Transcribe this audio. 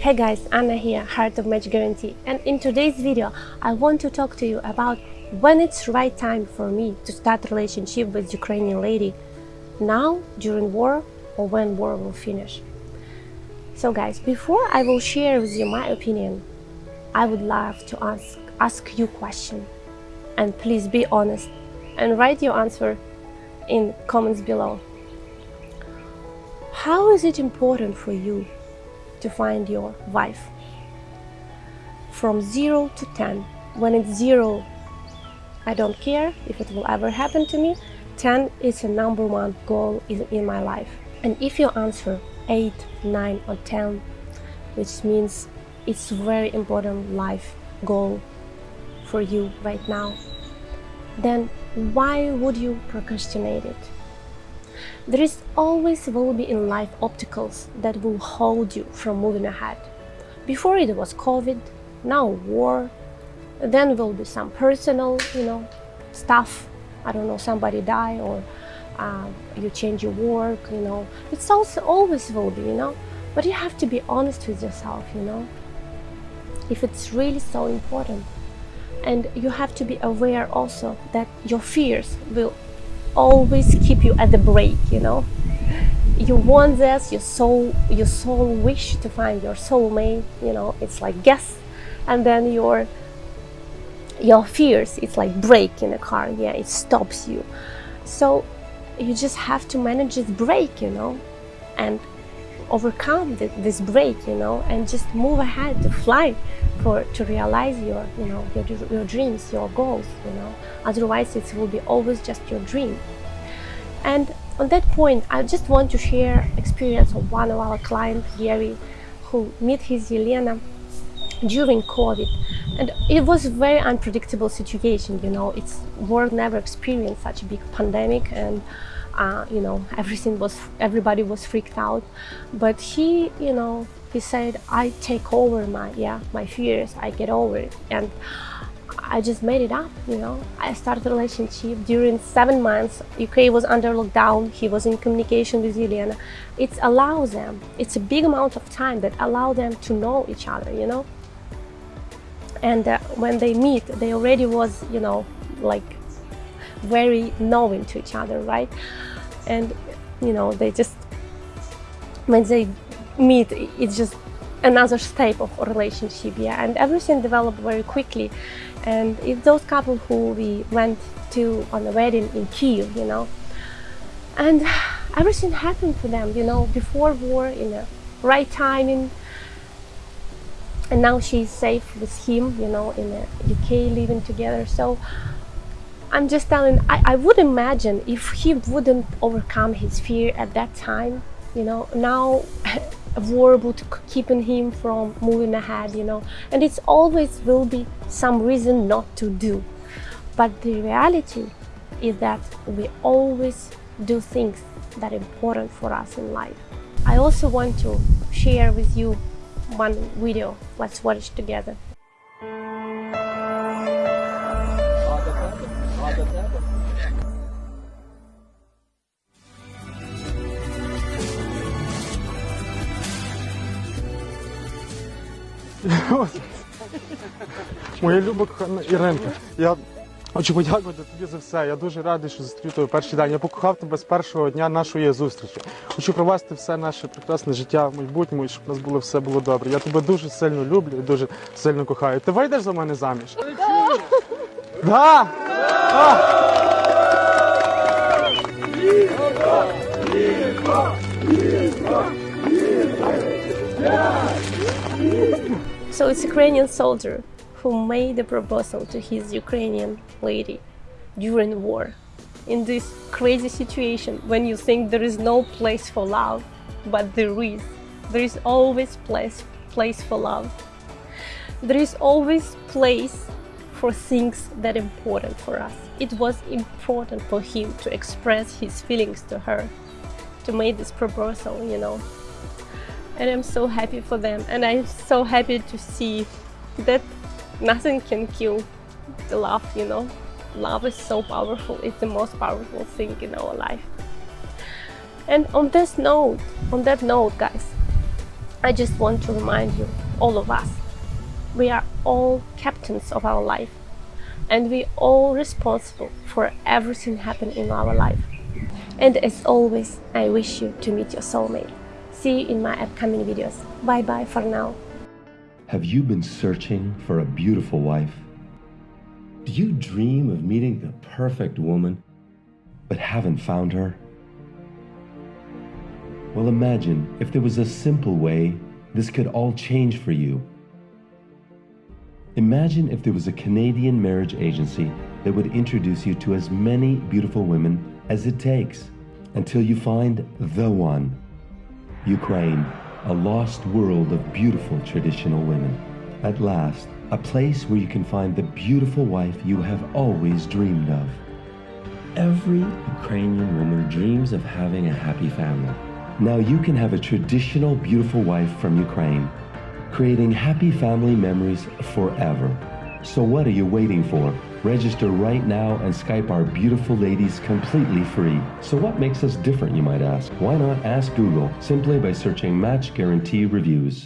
Hey guys, Anna here, Heart of Match Guarantee and in today's video I want to talk to you about when it's right time for me to start relationship with Ukrainian lady now, during war or when war will finish. So guys, before I will share with you my opinion, I would love to ask, ask you question and please be honest and write your answer in comments below. How is it important for you to find your wife? From 0 to 10. When it's 0, I don't care if it will ever happen to me. 10 is a number one goal in my life. And if you answer 8, 9 or 10, which means it's very important life goal for you right now, then why would you procrastinate it? There is always will be in life obstacles that will hold you from moving ahead. Before it was COVID, now war, then will be some personal, you know, stuff. I don't know, somebody die or uh, you change your work, you know. It's also always will be, you know. But you have to be honest with yourself, you know. If it's really so important. And you have to be aware also that your fears will always keep you at the break, you know. You want this, your soul, your soul wish to find your soulmate, you know, it's like guess, and then your your fears, it's like brake in a car, yeah, it stops you. So you just have to manage this brake, you know, and overcome this break, you know, and just move ahead to fly for to realize your you know your, your dreams your goals you know. Otherwise it will be always just your dream. And on that point i just want to share experience of one of our clients Gary who met his Yelena during COVID. And it was a very unpredictable situation you know. It's world never experienced such a big pandemic and uh, you know everything was everybody was freaked out. But he you know he said I take over my yeah my fears. I get over it. And I just made it up you know. I started a relationship. During seven months UK was under lockdown. He was in communication with Juliana. It allows them it's a big amount of time that allow them to know each other you know. And uh, when they meet they already was you know like very knowing to each other right? And you know they just when they meet it's just another step of relationship yeah? And everything developed very quickly. And it's those couple who we went to on the wedding in Kiev you know? And everything happened for them you know before war in the right timing. And now she's safe with him you know in the UK living together. So I'm just telling I, I would imagine if he wouldn't overcome his fear at that time you know now war would keeping him from moving ahead you know. And it's always will be some reason not to do. But the reality is that we always do things that are important for us in life. I also want to share with you one video. Let's watch together Моя люба кохана Іринка, я хочу подякувати тобі за все. Я дуже радий, що зустрів тебе перший день. Я покохав тебе з першого дня нашої зустрічі. Хочу провести все наше прекрасне життя в майбутньому, і щоб у нас було все було добре. Я тебе дуже сильно люблю і дуже сильно кохаю. Ти вийдеш за мене заміж? Да! Да! So it's Ukrainian soldier who made the proposal to his Ukrainian lady during war. In this crazy situation when you think there is no place for love, but there is. There is always place, place for love. There is always place for things that are important for us. It was important for him to express his feelings to her, to make this proposal, you know. And I'm so happy for them and I'm so happy to see that nothing can kill the love, you know. Love is so powerful, it's the most powerful thing in our life. And on this note, on that note, guys, I just want to remind you, all of us, we are all captains of our life and we all responsible for everything happening in our life. And as always, I wish you to meet your soulmate. See you in my upcoming videos. Bye bye for now. Have you been searching for a beautiful wife? Do you dream of meeting the perfect woman, but haven't found her? Well, imagine if there was a simple way this could all change for you. Imagine if there was a Canadian marriage agency that would introduce you to as many beautiful women as it takes until you find the one. Ukraine, a lost world of beautiful traditional women. At last, a place where you can find the beautiful wife you have always dreamed of. Every Ukrainian woman dreams of having a happy family. Now you can have a traditional beautiful wife from Ukraine, creating happy family memories forever. So what are you waiting for? Register right now and Skype our beautiful ladies completely free. So what makes us different, you might ask? Why not ask Google simply by searching Match Guarantee Reviews?